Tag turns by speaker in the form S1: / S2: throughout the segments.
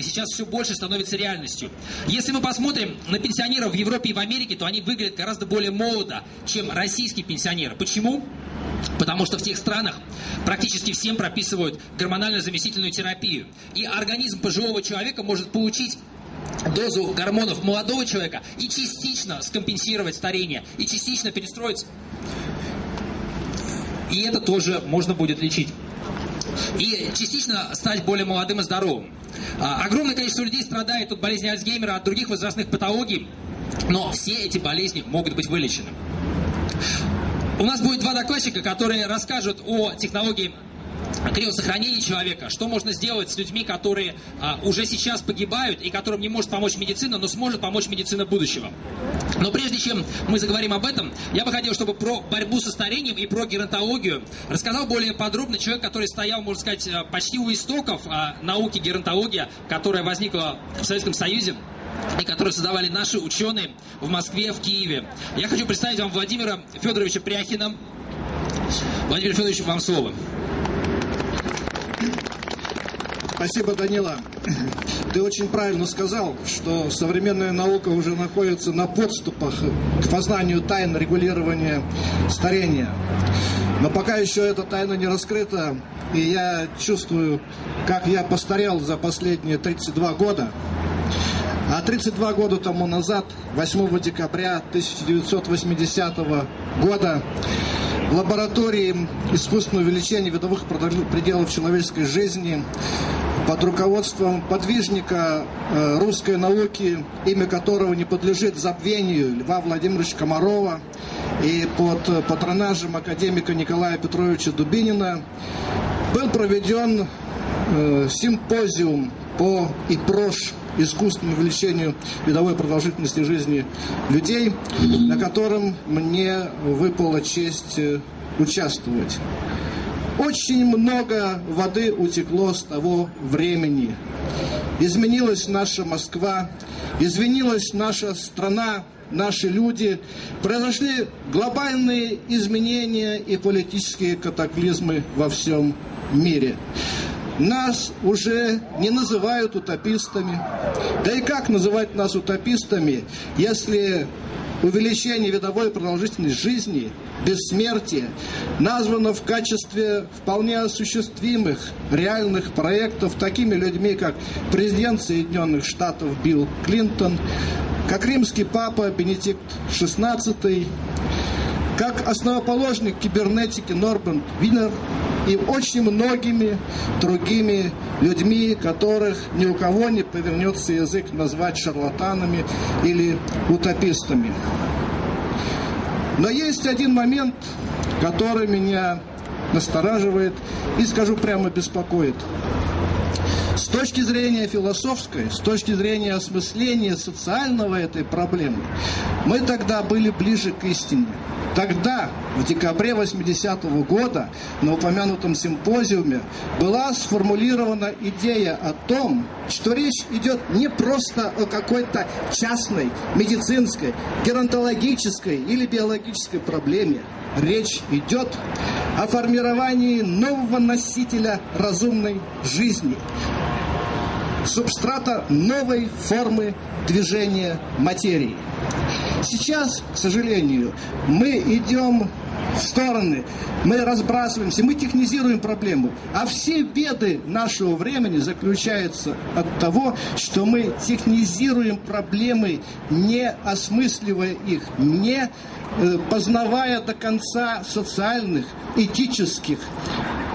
S1: сейчас все больше становится реальностью. Если мы посмотрим на пенсионеров в Европе и в Америке, то они выглядят гораздо более молодо, чем российские пенсионеры. Почему? Потому что в тех странах практически всем прописывают гормонально-заместительную терапию. И организм пожилого человека может получить дозу гормонов молодого человека и частично скомпенсировать старение, и частично перестроить. И это тоже можно будет лечить и частично стать более молодым и здоровым. А, огромное количество людей страдает от болезни Альцгеймера, от других возрастных патологий, но все эти болезни могут быть вылечены. У нас будет два докладчика, которые расскажут о технологии криосохранения человека, что можно сделать с людьми, которые а, уже сейчас погибают и которым не может помочь медицина, но сможет помочь медицина будущего. Но прежде чем мы заговорим об этом, я бы хотел, чтобы про борьбу со старением и про геронтологию рассказал более подробно человек, который стоял, можно сказать, а, почти у истоков а, науки геронтология, которая возникла в Советском Союзе и которые создавали наши ученые в Москве, в Киеве. Я хочу представить вам Владимира Федоровича Пряхина. Владимир Федорович, вам слово.
S2: Спасибо, Данила. Ты очень правильно сказал, что современная наука уже находится на подступах к познанию тайн регулирования старения. Но пока еще эта тайна не раскрыта, и я чувствую, как я постарел за последние 32 года. А 32 года тому назад, 8 декабря 1980 года, в лаборатории искусственного увеличения видовых пределов человеческой жизни под руководством подвижника э, русской науки, имя которого не подлежит забвению, Льва Владимировича Комарова, и под патронажем академика Николая Петровича Дубинина был проведен э, симпозиум по ИПРОШ искусственному увеличению видовой продолжительности жизни людей, на котором мне выпала честь э, участвовать. Очень много воды утекло с того времени. Изменилась наша Москва, изменилась наша страна, наши люди. Произошли глобальные изменения и политические катаклизмы во всем мире. Нас уже не называют утопистами. Да и как называть нас утопистами, если увеличение видовой продолжительности жизни, бессмертие названо в качестве вполне осуществимых реальных проектов такими людьми, как президент Соединенных Штатов Билл Клинтон, как римский папа Бенедикт XVI, как основоположник кибернетики Норберт Винер и очень многими другими людьми, которых ни у кого не повернется язык назвать шарлатанами или утопистами. Но есть один момент, который меня настораживает и, скажу прямо, беспокоит. С точки зрения философской, с точки зрения осмысления социального этой проблемы, мы тогда были ближе к истине. Тогда, в декабре 80-го года, на упомянутом симпозиуме, была сформулирована идея о том, что речь идет не просто о какой-то частной, медицинской, геронтологической или биологической проблеме. Речь идет о формировании нового носителя разумной жизни, субстрата новой формы движения материи. Сейчас, к сожалению, мы идем в стороны, мы разбрасываемся, мы технизируем проблему. А все беды нашего времени заключаются от того, что мы технизируем проблемы, не осмысливая их, не э, познавая до конца социальных, этических,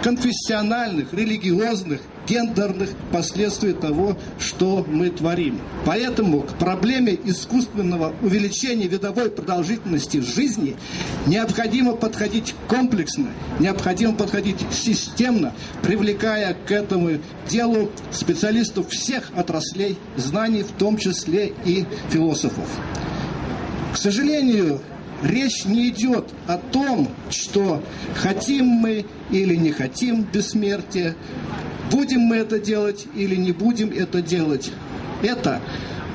S2: конфессиональных, религиозных гендерных последствий того, что мы творим. Поэтому к проблеме искусственного увеличения видовой продолжительности жизни необходимо подходить комплексно, необходимо подходить системно, привлекая к этому делу специалистов всех отраслей знаний, в том числе и философов. К сожалению, речь не идет о том, что хотим мы или не хотим бессмертия, Будем мы это делать или не будем это делать, это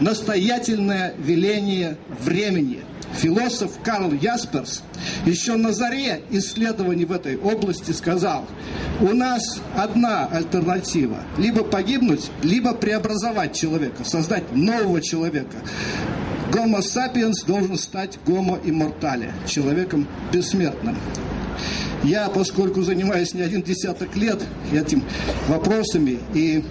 S2: настоятельное веление времени. философ Карл Ясперс еще на заре исследований в этой области сказал, у нас одна альтернатива. Либо погибнуть, либо преобразовать человека, создать нового человека. Гомо сапиенс должен стать гомо иммортале, человеком бессмертным. Я, поскольку занимаюсь не один десяток лет этим вопросами, и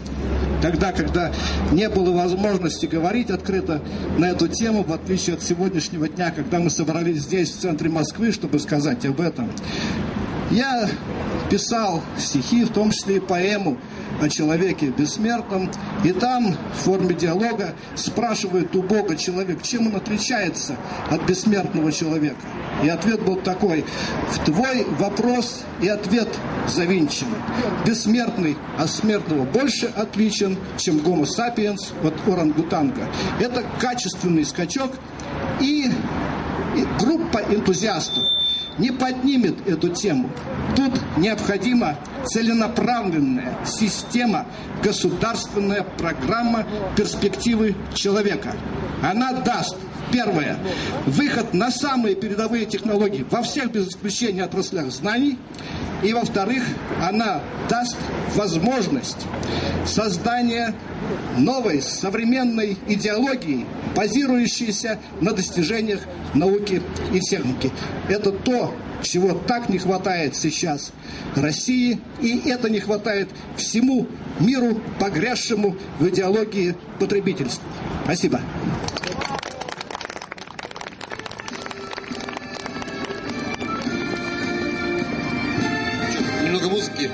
S2: тогда, когда не было возможности говорить открыто на эту тему, в отличие от сегодняшнего дня, когда мы собрались здесь, в центре Москвы, чтобы сказать об этом, я писал стихи, в том числе и поэму о человеке бессмертном, и там в форме диалога спрашивает у Бога человек, чем он отличается от бессмертного человека. И ответ был такой, в твой вопрос и ответ завинчены. Бессмертный от смертного больше отличен, чем гомо сапиенс от орангутанга. Это качественный скачок и, и группа энтузиастов не поднимет эту тему. Тут необходима целенаправленная система, государственная программа перспективы человека. Она даст Первое. Выход на самые передовые технологии во всех без исключения отраслях знаний. И во-вторых, она даст возможность создания новой современной идеологии, базирующейся на достижениях науки и техники. Это то, чего так не хватает сейчас России, и это не хватает всему миру, погрязшему в идеологии потребительства. Спасибо.
S3: Немного музыки.